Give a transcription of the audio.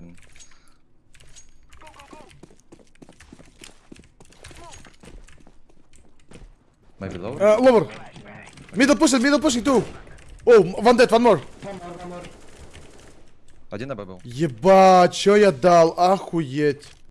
наверное. Maybe lower? Uh, lower. Middle pushing, middle pushing too. Oh, one dead, one more. One more, one more. Один на был. Ебать, что я дал? Охуеть.